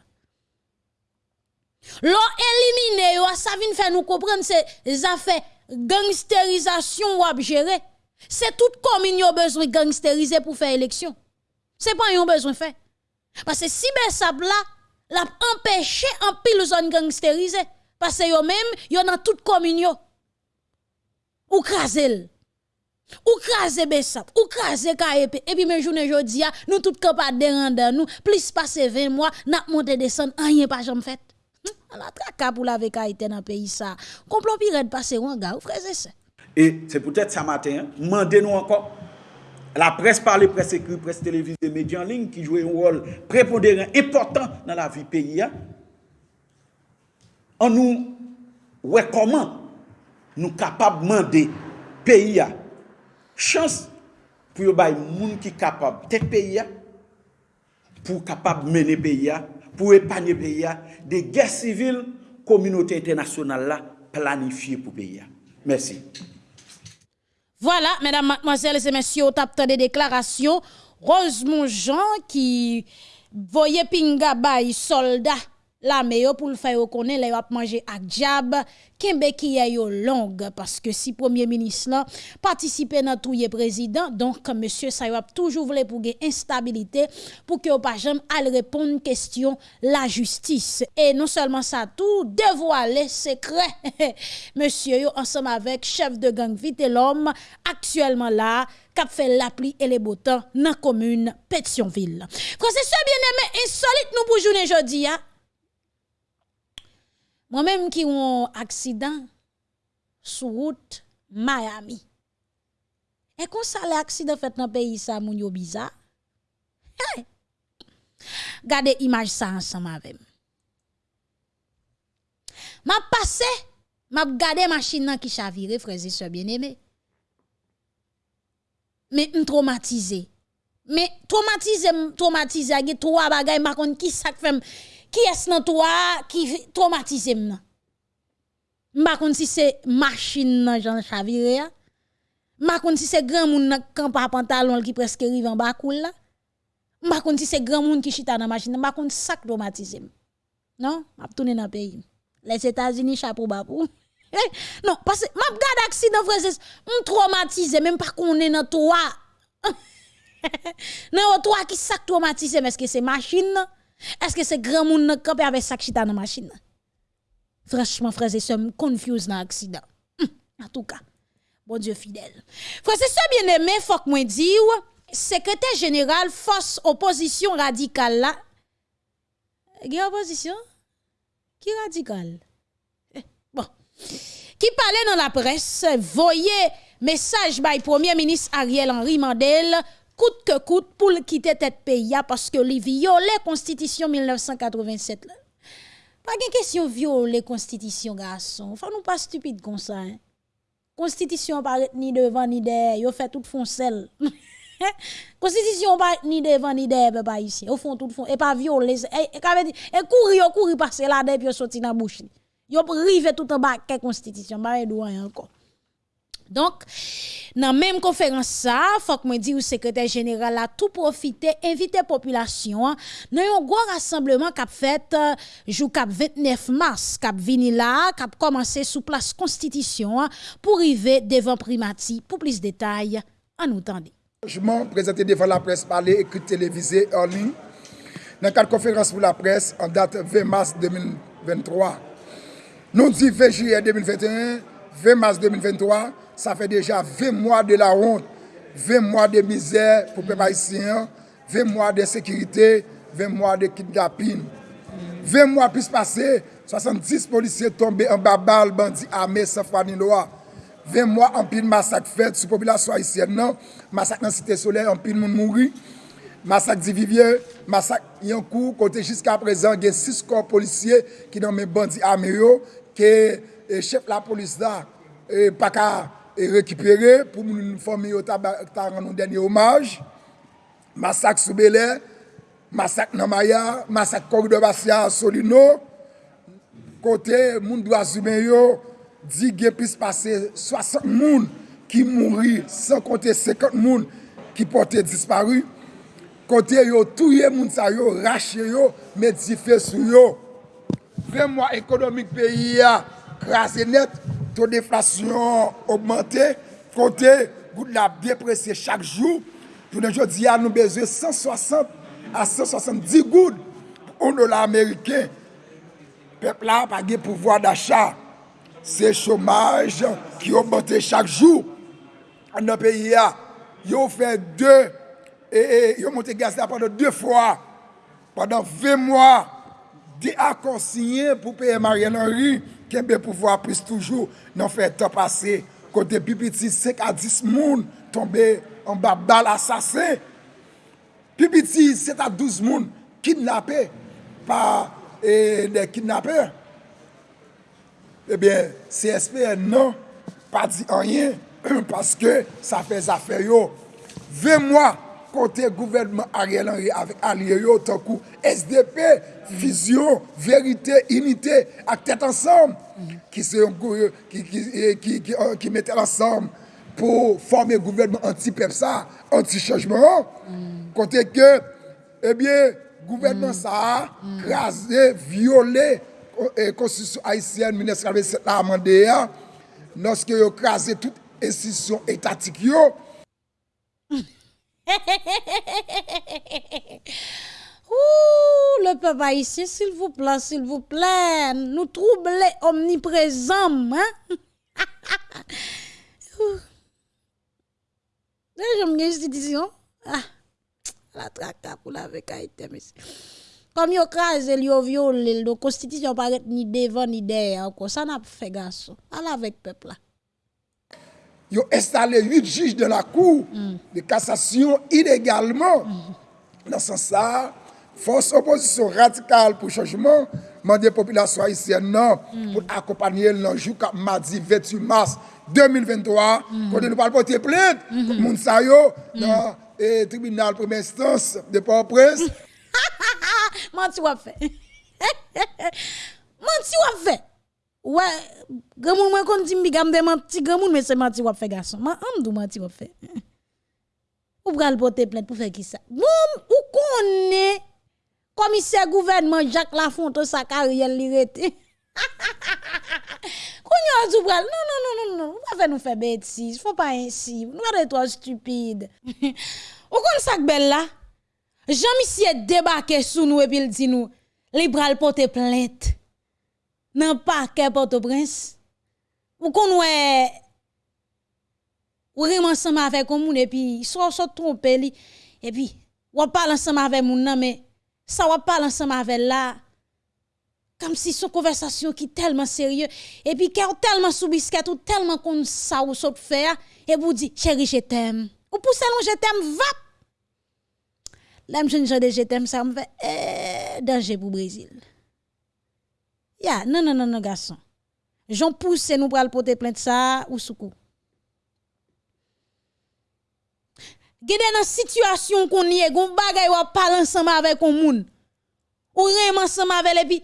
L'on éliminer yo, ça vient faire nous comprendre c'est affaires gangsterisation ou gérer. C'est toute commune yo besoin gangsteriser pour faire élection. C'est pas yon besoin faire. Parce que si Bessap là, l'a empêché en pile zone gangsterisée. Parce que yo même, yo dans toute commune yo. Ou krasel. Ou krasé Bessap, ou krasé KEP, et puis mes journée aujourd'hui, nous tout capable de rendre nous, plus passer 20 mois, n'a monté descendre, rien pas jamais fait. On hm? a traka pour la Haïti dans pays ça. Complot pirate passer ou gars, frère c'est Et c'est peut-être ça matin, mandez nous encore la presse parle, presse écrite, presse télévisée, médias en ligne qui jouent un rôle prépondérant important dans la vie pays On nous ouais comment nous capables demander pays a chance pour bay moun qui capable tête pays pour capable mener pays pour épargner pays des guerres civiles communauté internationale là planifiée pour pays merci. Voilà mesdames mademoiselles et messieurs au des déclarations. Rosemont Jean qui voyait pinga bay soldat la meyo pou l fè yo konen le yo ap manje ak jab, kembe ki ye yo long, paske si premier minis lan, patisipe nan touye prezident, donk monsye sa yo ap toujou vle pou gen instabilite, pou ke yo pa jem al repon kestyon la justis. E non selman sa tou, devoale sekre, monsye yo ansam avek chef de gang Vitelom, aktuelman la, kap fè la pli e le botan nan komoun Petionville. Kwa se se bien eme, insolite nou pou jounen jodi ya, Moi-même qui un accident sur route Miami. Et quand ça l'accident fait dans le pays ça moun yo bizarre. Hey. Gardez image ça ensemble avec. M'a passé, m'a gardé machine qui chavire frère et bien-aimés. Mais traumatisé. Mais traumatisé, traumatisé, a trois bagages, ma qui ça fait qui est dans toi qui traumatisé m'nan? M'pa si c'est machine nan Jean Chavire Ma kon si c'est grand moun nan camp à pantalon qui presque rive en bas cool là. Ma kon si c'est grand moun qui chita dans machine, ma kon sac traumatisé. Non, m'a tourner dans pays. Les États-Unis chapeau bas pour. non, parce que m'a gade m pas qu'on est dans toi. non, toi qui sac traumatisé, est-ce que c'est machine? Que c'est grand moun nan camp avec sac chita dans machine? Franchement frère, c'est confuse dans accident. En tout cas, bon Dieu fidèle. Frère, c'est ça bien aimé, faut que moi dire, secrétaire général force opposition radicale là. Qui opposition? Qui radical? Eh, bon. Qui parlait dans la presse, voyez message by Premier ministre Ariel Henry Mandel, coûte que coûte pour quitter tête pays parce que les violé constitution 1987 là. Pas de question violer constitution garçon. Faut nous pas stupide comme ça. Hein? Constitution paraît ni devant ni derrière, yo fait tout foncel. Constitution pas ni devant ni derrière papa ici. Au fond tout fond et pas violer et et, courir courir passer là depuis sorti dans bouche. Yo rive tout en bas quelle constitution, pas encore. Donk, nan menm konferans sa, fok mwen di ou sekretèr jeneral la tou profite, invite populasyon, nan yon gwa rassembleman kap fèt, jou kap 29 mars, kap vini la, kap komanse sou plas konstitisyon, pou rive devan primati. Pou plis detay, an nou tande. Jman prezente devan la pres pale, ekri televize, en lin, nan kat konferans pou la pres, an dat 20 mars 2023. Non di 20 juyè 2021, 20 mars 2023, ça fait déjà 20 mois de la honte, 20 mois de misère pour les peuple haïtien, 20 mois de sécurité, 20 mois de kidnapping. 20 mois plus passé, 70 policiers tombés en bas balle, bandits armés sans foi ni loi. 20 mois en pile massacre fait sur la population haïtienne. Non, massacre dans la Cité Soleil, en pile moun mouri. Massacre d'Ivivier, massacre Yankou, côté jusqu'à présent, il y a 6 corps policiers qui ont mis bandits armés. e chef la polis da e pa ka e rekipere pou moun fòmi yo ta, ta ran nou denye omaj. Masak Soubele, masak Namaya, masak Korido Basya Solino, kote moun do azumen yo, di gen pis pase 60 moun ki mouri, san kote 50 moun ki pote disparu, kote yo touye moun sa yo, rache yo, medife sou yo. Ve mwa ekonomik peyi ya, krasi net, to deflasyon augmente, kote gout la depresye chak jou, jounen jodi a nou beze 160 a 170 gout, ou nou la Ameriken, pepla pa ge pouvoi d'achat, se chomaj ki augmente chak jou, an nou peyi a, yo fè dè, e, e, yo monte gaz la pandè dè fwa, pandè vè mwa, di akonsinyen pou peye Marian Henry, Kembe pouvoa pris toujou nan fè tan pase. Kote pipiti sek a dis moun tombe an ba bal asase. Pipiti sek a douz moun kidnapè pa e, eh, de kidnapè. Ebyen, eh CSP nan pa di anyen paske sa fè zafè yo. Ve mwa kote gouvernement Ariel Henry avèk alye yo tankou SDP, Vision, Verite, Unite ak tèt ansam ki se yon kou, ki, ki, ki, ki metèl ansam pou formè gouvernement anti-PEPSA, anti-changement, mm. kote ke, ebyen, eh gouvernement mm. sa, mm. krasè, viole, euh, konstitusyon Haitien, Ministre Amendea, noske yo krasè tout estisyon etatik yo, Ouh, le peuple haïtien, s'il vous plaît, s'il vous plaît, nous troubler omniprésents, hein? J'aime une institution. Ah, la traque pour la avec Haïti, Comme yo crase, yo violé, la constitution paraît ni devant ni derrière, ça n'a pas fait garçon. Allez avec peuple là. Ils ont installé huit juges de la Cour mm. de cassation illégalement. Mm. Dans ce sens, force opposition radicale pour changement, mandé population haïtienne non, mm. pour accompagner le jour mardi 28 mars 2023, quand nous parlons porter plainte, -hmm. pour ça dans le tribunal première instance de Port-au-Prince. Menti wap fait. Menti wap fait. Ouais, Grand moun mwen kon di mbi gam de menti, moun mais c'est menti wap fait garçon. Ma am dou menti wap fait. Ou pral porter plainte pour faire qui ça? Moum, ou connaît commissaire gouvernement Jacques Lafontaine sa carrière li rete. Kounya ou pral, non, non, non, non, non, on va nous faire bêtises, faut pas ainsi, nous de toi stupide. ou kon sak belle là? Jean-Michel débarqué sous nous et puis il dit nous, li pral porter plainte. Nan parquet Port-au-Prince. Ou ouais ou vraiment ensemble avec moun et puis soit soit li et puis ou parle ensemble avec moun nan mais ça ou parle ensemble avec là comme si son conversation qui tellement sérieux et puis qui tellement sous ou tellement qu'on ça ou faire et vous dit chérie je t'aime ou pousse non je t'aime va L'aime jeune de je t'aime ça me fait eh, danger pour Brésil. Ya, non non non non garçon. J'en pousse nous pour porter plainte ça ou soukou. Gede dans situation qu'on y est, bagay ou parler ensemble avec un moun. Ou rem ensemble avec et puis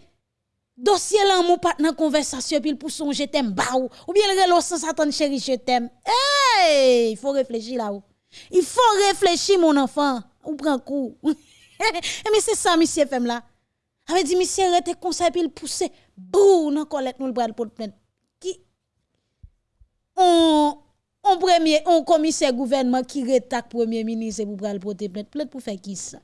dossier là mon pas dans conversation puis pour son je t'aime ba ou bien le relo sans attendre chéri je t'aime. Hey, il faut réfléchir là ou. Il faut réfléchir mon enfant, ou prend coup. Mais c'est ça monsieur femme là. Avait dit monsieur arrête conseil puis il pousse bou dans colette nous le bras pour plainte. Qui? On on premier on commissaire gouvernement qui rétaque premier ministre pour pral porter plainte. Plainte pour faire qui ça?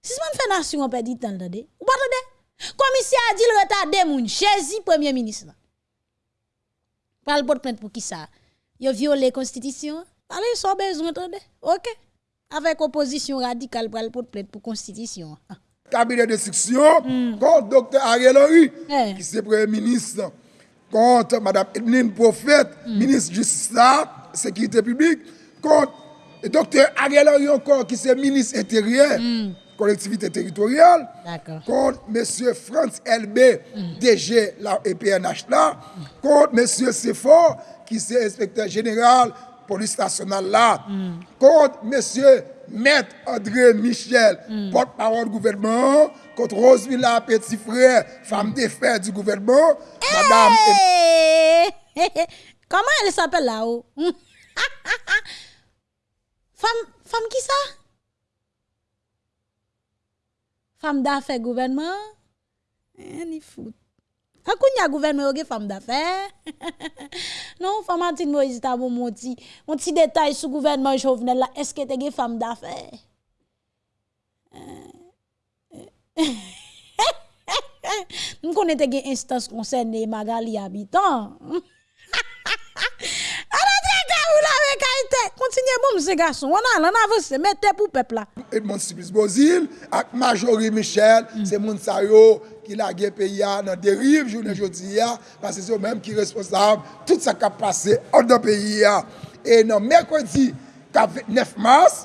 Si man fait nation on perd temps attendez. Ou pas attendez commissaire a dit le retarder moun jésus premier ministre. Pral porter plainte pour qui ça? Yo violé constitution? Allez so besoin attendez. OK. Avec opposition radicale pral porter plainte pour constitution cabinet de section mm. contre docteur Ariel Henry Eh. qui c'est premier ministre contre madame Edmine Prophète ministre justice là, sécurité publique contre docteur Ariel Henry encore qui c'est ministre intérieur collectivité territoriale contre monsieur Franz LB DG la EPNH là contre monsieur Sefor qui c'est inspecteur général police nationale là contre monsieur Maître André Michel, porte-parole du gouvernement, contre Rosevilla Petit Frère, femme d'affaires du gouvernement, madame Hey! Comment elle s'appelle là-haut? femme, femme qui ça? Femme d'affaires gouvernement? Eh, ni fout. Akoun ya gouvernement yo ge femme d'affaires. non, Famantine Moïse ta bon mon petit, mon petit détail sur gouvernement Jovenel là, est-ce que te ge femme d'affaires? Euh, euh. Nous connaissons des instances concernées Magali habitant. Kontinye bom se gason, wana lan avose, mette pou pepla. Edmond Sibis Bozil, ak Majori Michel, se moun sa yo, ki lage peyi ya nan deriv jounen jodi ya, pase se yo menm ki responsab, tout sa kap pase an dan peyi ya. E nan Merkwedi, kap 29 mars,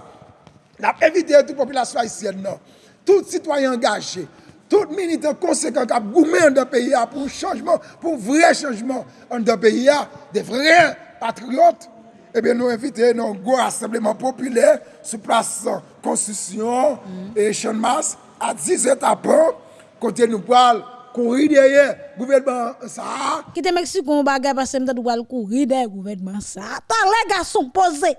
nap evite tout populasyon Haitien nan, tout sitwayen gache, tout militant konsekant kap goumen an dan peyi ya pou chanjman, pou vre chanjman an dan peyi ya, de vre patriote, ebe eh nou evite nan gwo assembleman popüler sou plas konstitusyon mm. e chanmas a 10 etapan Côté nous parle, courir derrière gouvernement ça. Quitte Mexique, on bagay parce que m'ta doit courir des gouvernement ça. Attends, les garçons posés.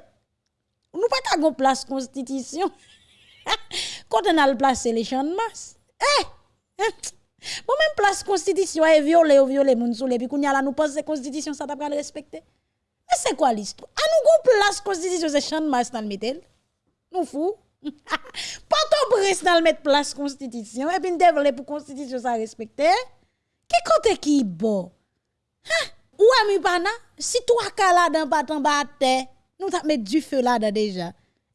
Nous pas qu'à place constitution. Quand on a le place les champs de masse. Eh! eh. Bon même place constitution est violé ou violé moun sous les puis kounya la nous pense constitution ça t'a pas respecter. Mais c'est quoi l'histoire? À nous place constitution c'est champ de masse dans le metel. Nous fou. Pas ton prince dans le mettre place constitution et puis nous pour constitution ça respecter. Qui côté qui bon? Hein? Ou ami pana, si toi kala dans pas en bas nous t'a mettre du feu là déjà.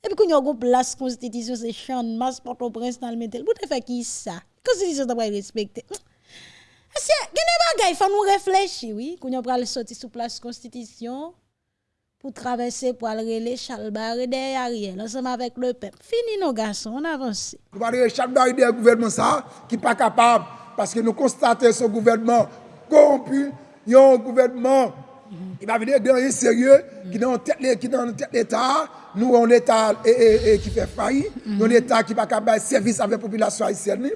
Et puis qu'on y a une place constitution c'est champ masse pour ton prince dans le metel. Vous fait qui ça? Constitution doit respecter. Est-ce que gene bagay faut nous réfléchir oui, qu'on y a pral sortir sous place constitution pour traverser pour aller les Chalbaré derrière Ariel, ensemble avec le peuple. Fini nos garçons, on avance. Nous allons Chalbaré derrière gouvernement ça, qui n'est pas capable, parce que nous constatons ce gouvernement corrompu, il y a un gouvernement il va venir gagner sérieux, qui dans tête, qui dans tête l'État, nous on l'État et, et, et qui fait faillite, nous l'État qui va capable service avec la population haïtienne,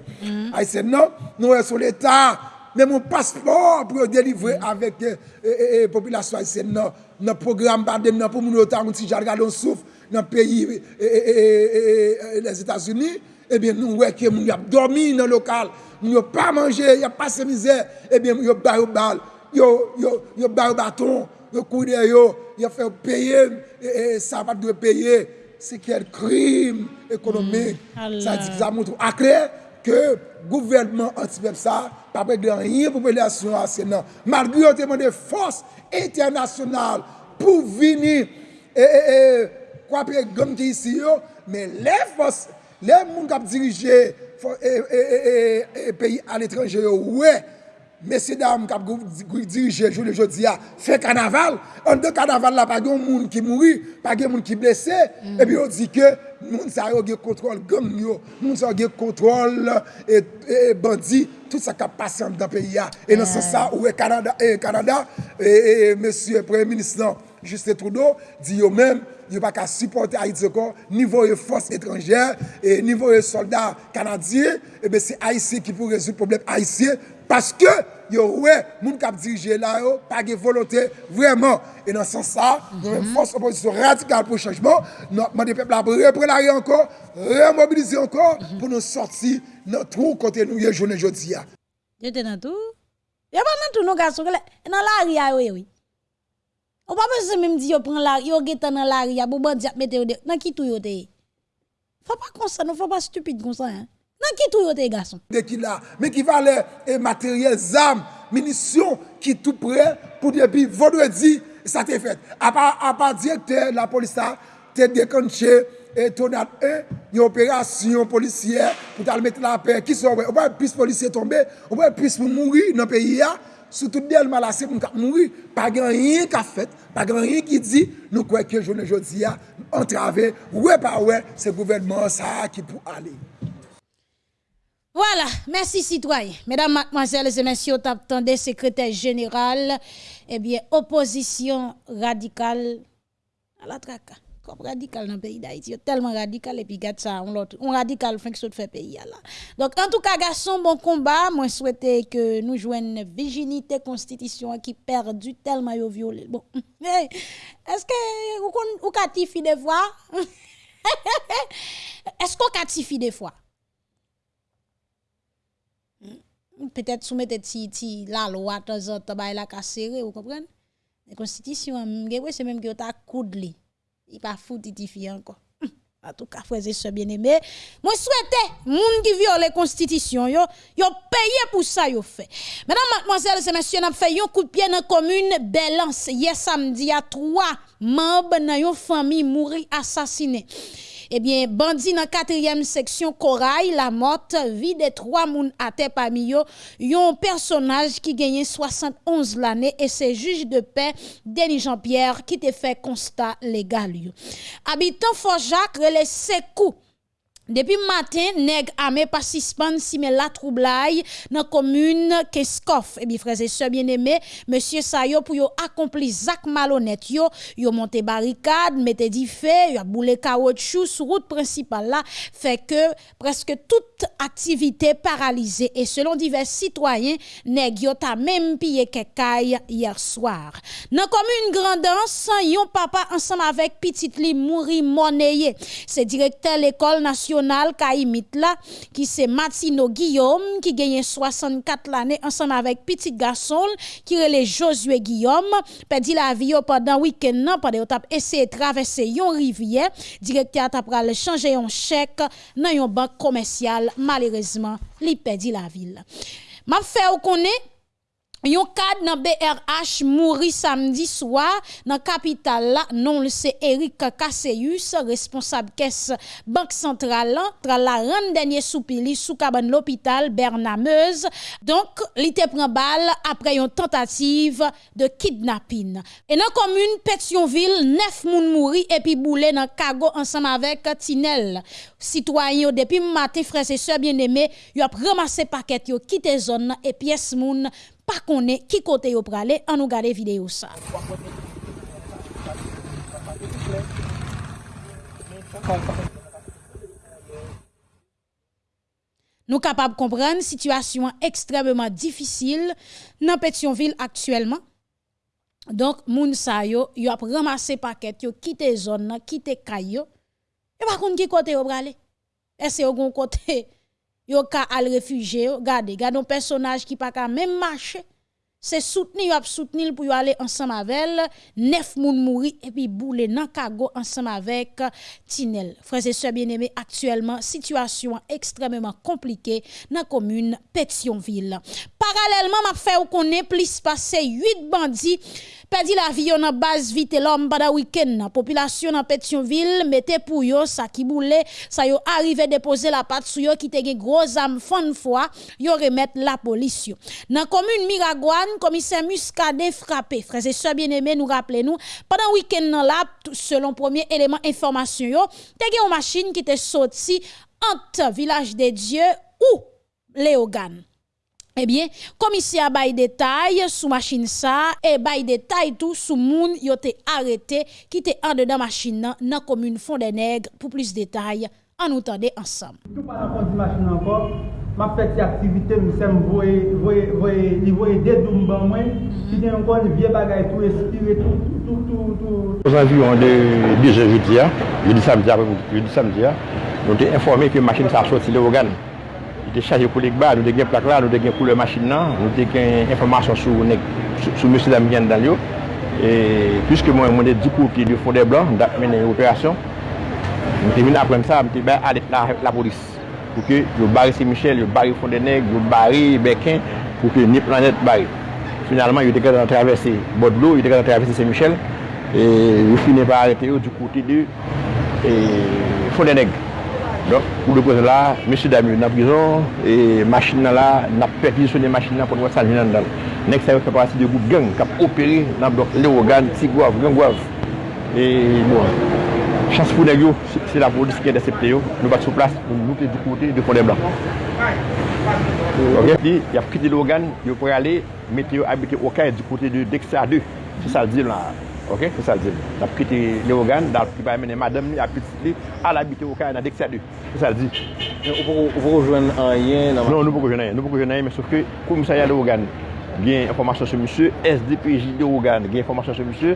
haïtienne non, nous sommes l'État, même mon passeport pour délivrer avec euh, la population haïtienne non. nan program pandem nan pou moun yo tan si jan gade on souf nan peyi e, e, e, les Etats-Unis, ebyen nou weke moun yo ap dormi nan lokal, moun yo pa manje, yo pa se mizer, ebyen moun yo bayo bal, yo, yo, yo bayo baton, yo koude yo, yo fè peye, sa pat dwe peye, se kel krim ekonomik, mm, sa di ki sa moun tou akre, ke gouvernement anti-pep sa pa pe de anye populasyon asenan. Margou yo teman de fos internasyonal pou vini e, e, e, kwa pe gomte isi yo, men le fos, le moun kap dirije e peyi al etranje yo, wey, messieurs dames qui dirigent jour le jeudi à fait carnaval. En deux carnaval là pas de monde qui mourit pas de monde qui blessé. Mm. et puis on dit que moun sa yo gen contrôle gang yo. Moun sa yo contrôle et, et bandit tout ça qui passe dans le pays et dans ce sens où est Canada et Canada et, et monsieur premier ministre non, Justin Trudeau dit yo même yo pas qu'à supporter Haïti encore niveau de forces étrangères et niveau de soldats canadiens et ben c'est Haïti qui pour résoudre problème haïtien Paske, yo wè, moun kap dirije la yo, pa ge volote, vreman. E nan san sa, nou men fos oposisyon radikal pou chanjman, nou man de pepla pou repre la yo ankon, remobilize ankon, pou nou sorti nan trou kote nou ye jounen jodi ya. Yote nan tou? Yo pa nan tou nou gaso, nan la ri ya yo yo. Ou pa mwen se mwen di yo pren la, yo getan nan la ri ya, bo ban di ap mete yo de, nan ki tou yo te. Fwa pa konsan, nou fwa pa stupide konsan. Nan ki tou yo te gason? De ki la, men ki vale e materyel, zam, minisyon ki tou pre pou depi vendredi sa te fet. A pa direkte la polisa te dekonche e tonat e yon operasyon polisye pou tal mette la pe. Ki son wè? Ou wè pis polisye tombe, ou wè pis moun mouri nan peyi ya, sou tout del malase moun kap mouri. Pa gen rien ka fet, pa gen rien ki di, nou kweke jounen jodi ya, antrave, wè pa wè se gouvenman sa ki pou ale. Voilà, merci citoyens. Mesdames, mademoiselles et messieurs, des secrétaire général, eh bien, opposition radicale à la traque. Comme radical dans le pays d'Haïti, tellement radical et puis gâte ça, on l'autre, on radical fait que ça fait pays là. Donc en tout cas, garçon, bon combat, moi souhaite que nous jouions une virginité constitution qui perdu tellement yo violé. Bon, est-ce que vous vous des fois? Est-ce qu'on catifie des fois? Peut-être soumettre ti la loi de temps en temps la serré vous comprenez? La constitution c'est même que ta coude li il pas fou titifier encore. En tout cas frères et sœurs bien-aimés moi souhaite moun qui viole la constitution yo yo payé pour ça yo fait. Mesdames mademoiselles et messieurs n'a fait un coup de pied dans commune Belance hier samedi à trois membres dans une famille mourir assassinés eh bien, bandit dans quatrième section Corail, la mort, vie de trois moun à terre parmi yo, yon personnage qui gagne 71 l'année et c'est juge de paix Denis Jean-Pierre qui te fait constat légal. Habitant Fort Jacques, les secours depuis matin, nèg armé pas suspend si mais la troublai dans commune Keskov. Et bien frères et sœurs bien-aimés, monsieur Sayo pour yo accompli zak malhonnête yo, yo monté barricade, mettez di feu, yo a boulé caoutchouc sur route principale là, fait que presque toute activité paralysée et selon divers citoyens, nèg yo ta même pillé kekay hier soir. Dans commune Grandance, yon papa ensemble avec petite li mouri monnayé. C'est directeur l'école nationale national qui c'est Matino Guillaume qui gagne 64 l'année ensemble avec petit garçon qui est Josué Guillaume perdu la vie pendant week-end pendant t'a essayé de traverser yon rivière directeur t'a pral changer un chèque dans une banque commerciale. Malheureusement li perdu la ville. M'a fait connaître Yon cadre dans BRH mouri samedi soir dans capitale là non c'est Eric Kasseus responsable caisse banque centrale tra la ran dernier soupili sous cabane l'hôpital Bernameuse. Donc li te prend balle après une tentative de kidnapping. Et dans commune Pétionville neuf moun mouri et puis boulé dans cargo ensemble avec Tinel. Citoyen depuis matin frères et sœurs bien-aimés yo a ramassé paquet yo quitté zone et pièce moun pas connaît qui côté yo pralé en nous garder vidéo ça nous capables de comprendre situation extrêmement difficile dans Pétionville actuellement. Donc, moun sa yo, yo ap ramassé paquet, yo quitté zone, quitté kayo. Et par contre, qui côté yo brale? Est-ce yon côté yo ka al réfugié, regardez, regardez un personnage qui pas ka même marcher c'est soutenir ap soutenir pour aller ensemble avec neuf moun mouri et puis boule nan kago ensemble avec Tinel. Frères et sœurs bien-aimés, actuellement situation extrêmement compliquée dans commune Pétionville. Parallèlement, m'a fait ou connaît plus passé 8 bandits perdu la vie en base vite l'homme pendant week-end. Population dans Pétionville mettez pour yo ça qui boule, ça yo arrivé déposer la patte sur yo qui te gen gros âme fond fois, yo remettre la police. Dans commune Miragouane, commissaire Muscadet frappé. Frères et sœurs bien-aimés, nous rappelez nous, pendant week-end là, selon premier élément information yo, te gen une machine qui te sorti entre village des dieux ou Léogane. Eh bien, commissaire bay détail sous machine ça et bay détail tout sous moun yo te arrêté qui te en dedans machine nan dans commune Fond des Nègres pour plus de détails en nous tendez ensemble. Tout pas dans la machine encore, m'a fait activité me sem voyer voyer voyer li voyer des dom ban moi qui tem encore une vieille bagaille tout respirer tout tout tout tout. Aux environs de 10 jeudi, jeudi samedi, jeudi samedi, nous avons informé que la machine te chaje pou lek ba, nou te gen plak la, nou te gen koule machin nan, nou te gen informasyon sou, sou, sou monsi dam gen dal yo. E pwiske mwen mwende di kou ki di fonde blan, dak menen yon operasyon, mwen te vin apren sa, mwen te ben adet la, la polis. Pou ke yo bari se Michel, yo bari fonde neg, yo bari bekin, pou ke ni planet bari. Finalman yo te gen travese Bodlo, yo te gen travese se Michel, e yo finen pa arete yo di koute di fonde neg. Donk, pou de koz la, mèche Damyo nan prizon, e machin nan la, nan perpilisyon de machin nan pou nou sa jenan dal. Nek sa yo fè parasi de goup gang, kap operi nan blok le ogan, ti gwav, gang gwav. E bon, chans pou neg yo, se la polis ki intercepte yo, nou bat sou plas, nou nou te dikote de fondè blan. Ok, li, yap kite le ogan, yo pou yale, mette yo habite okay di kote de Deksa 2, se sa di lan. Ok, se sa zil. Nap kite le ogan, dal ki bay mene madam li, apitit li, al abite wakay nan dek sa di. Se sa zil. Ou pou jwen an yen nan? Non, nou pou jwen an yen. Nou pou jwen an yen, men souf ke kou misa ya le ogan. Gen informasyon se monsye, SDPJ le ogan, gen informasyon se monsye,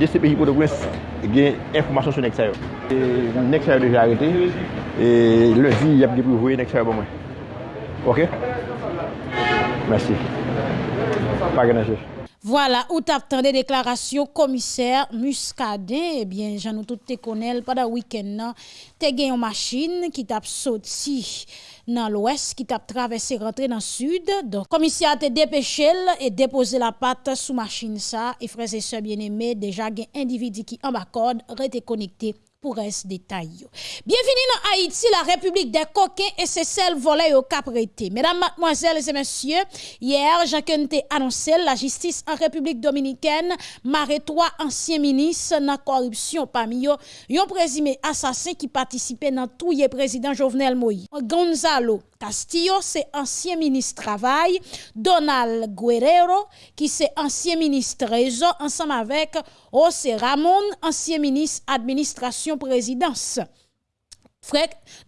DCPJ kote kwen, gen informasyon se nek sa yo. Nek sa yo deja arete, le di yap di pou vwe nek sa yo bon mwen. Ok? Mersi. Pa genan chef. Voilà, où t'as des déclarations commissaire Muscadet, eh bien, j'en ai tout te connais, pendant le week-end, t'as gagné une machine qui t'a sorti dans l'ouest, qui t'a traversé, rentré dans le sud. Donc, commissaire t'a dépêché et déposé la patte sous machine ça, et frères et sœurs bien-aimés, déjà, un individu qui en bas code, connecté pour détail. Bienvenue dans Haïti, la République des coquins et c'est celle volée au caprété. Mesdames, mademoiselles et messieurs, hier, Jacques a annoncé la justice en République dominicaine marre trois anciens ministres dans la corruption parmi eux, un présumé assassin qui participait dans tout le président Jovenel Moïse. Gonzalo Castillo, c'est ancien ministre travail, Donald Guerrero, qui c'est ancien ministre réseau, ensemble avec José Ramon, ancien ministre administration présidence.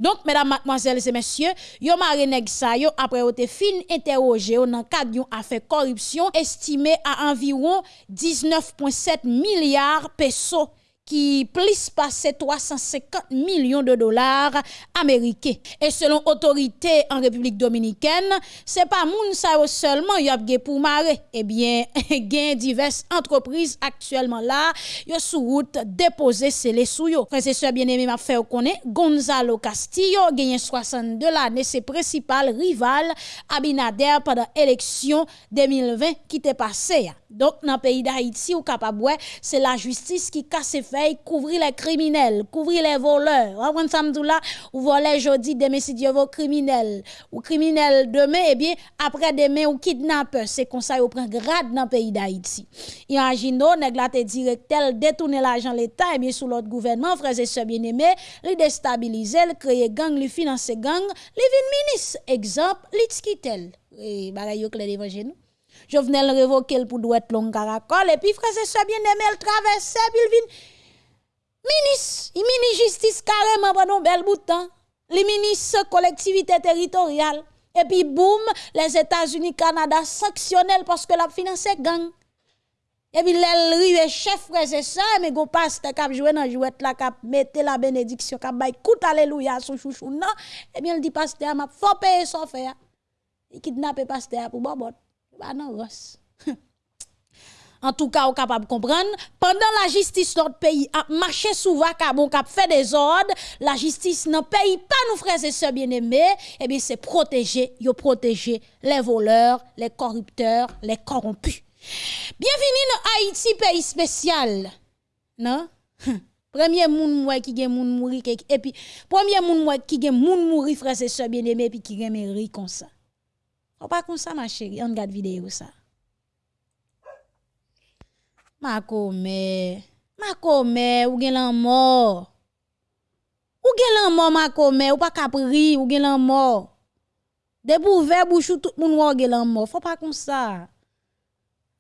Donc, mesdames, mademoiselles et messieurs, yo nèg sa yo après été fin interrogé dans cadre d'une affaire corruption estimé à environ 19,7 milliards pesos qui plus passé 350 millions de dollars américains. Et selon autorité en République dominicaine, c'est pas moun sa seulement y a pour marrer. Eh bien, gen diverses entreprises actuellement là, yo sous route déposer les sous yo. Frères bien-aimés m'a fait connaître Gonzalo Castillo gagné 62 l'année ses principal rival Abinader pendant l'élection 2020 qui t'est passé. Donc dans le pays d'Haïti ou capable c'est la justice qui casse fait couvrir les criminels, couvrir les voleurs. Vous samedi là, ou voler jeudi, demain si Dieu veut criminel, ou criminel demain, eh bien, après demain, ou kidnappeur. C'est comme ça, vous prend grade dans le pays d'Haïti. Imaginez, nèg la te directel détourner l'argent l'État, eh bien, sous l'autre gouvernement, frères et sœurs bien-aimés, li déstabiliser, créer gang, li financer gang, li vin ministre. Exemple, li tskitel. Et bagay yo clé nous. Jovenel révoquer pour douette long caracol, et puis frères et sœurs bien-aimés, le traverser, puis il vin Ministre, il mini justice carrément pendant bel bout de temps. les ministres collectivité territoriale. Et puis, boum, les États-Unis, Canada sanctionnent parce que la finance gang. Et puis, les rive chef c'est ça, mais go pasteur cap jouer dans jouette là cap mettre la bénédiction cap bay coup alléluia sous chouchou non? Et bien il dit pasteur m'a faut payer son faire. Il kidnappe pasteur pour bobot. Bah non ross. En tout cas, on capable de comprendre. Pendant la justice notre pays a marché sous vacabon, a fait des ordres, la justice ne paye pas nos frères et sœurs bien-aimés. Eh bien, c'est protéger, protéger les voleurs, les corrupteurs, les corrompus. Bienvenue dans Haïti, pays spécial. Non? Premier moun qui gen moun mouri et puis premier moun qui gen moun mouri frères et sœurs bien-aimés puis qui gen ri comme ça. Faut pas comme ça ma chérie, on regarde vidéo ça. Makome, makome, ou gen lan mor. Ou gen lan mor makome, ou pa kapri, ou gen lan mor. Debou ve bouchou tout moun wò gen lan mor, fò pa kon sa.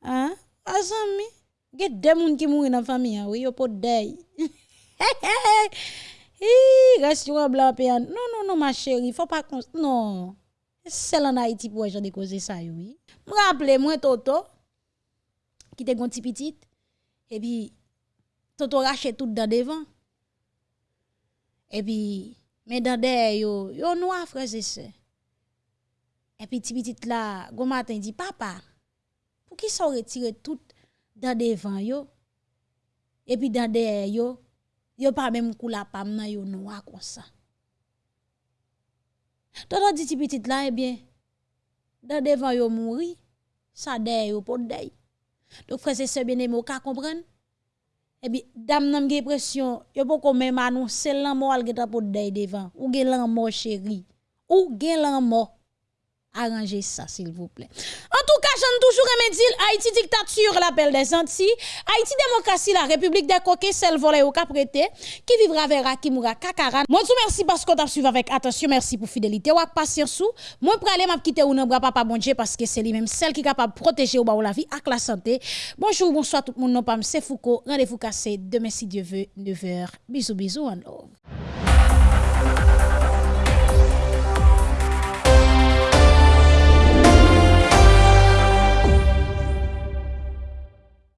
Hein? Azan mi, gen de moun ki mouri nan fami an, wè yo pot dey. Hi, restaurant blan pe an. Non, non, non, ma chéri, fò pa kon sa. Non, sel an Haiti pou wè jan de koze sa yo. Mwen rappele mwen toto, ki te gonti pitit, et puis toto rache tout dans devant. Et puis mais dans derrière yo yo noir frère c'est ça. Et puis petit là gon matin dit papa pour qui ça retirer tout dans devant yo? Et puis dans derrière yo yo pas même kou la pam nan yo noir comme ça. Toto dit petit là eh bien dans devant yo mouri ça derrière yo pour derrière Donc, frère, c'est ce bien aimé, vous comprenez? Eh bien, dame, nan gen pression, yo pou kon même annoncer l'amour al geta pou devant. Ou gen l'amour chéri. Ou gen l'amour. Arranger ça, s'il vous plaît. En tout cas, j'en toujours aimé dire Haïti dictature, l'appel des Antilles. Haïti démocratie, la République des coquets, celle volée au caprété, qui vivra vers Akimura Kakaran. Moi, je merci parce qu'on t'a suivi avec attention. Merci pour fidélité ou patience. Moi, pour aller m'a quitter ou non, papa bon Dieu, parce que c'est lui-même celle qui est capable de protéger ou la vie avec la santé. Bonjour, bonsoir tout le monde. Non, pas c'est Foucault. Rendez-vous cassé demain si Dieu veut, 9h. Bisous, bisous, and love.